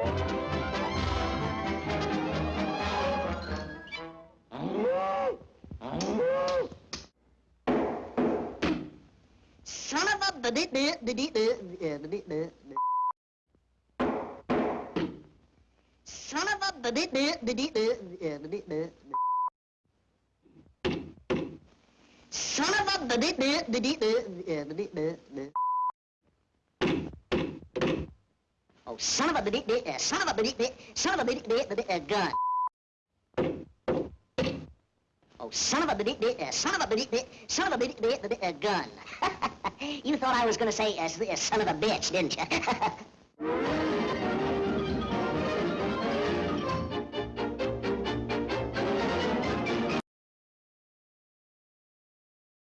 Son of a Son of a Son of a Oh, son of a da dee dee son of a dee dee son of a da dee dee dee gun. Oh, son of a dee eh, dee son of a dee dee son of a dee dee dee gun. you thought I was going to say uh, son of a bitch, didn't you?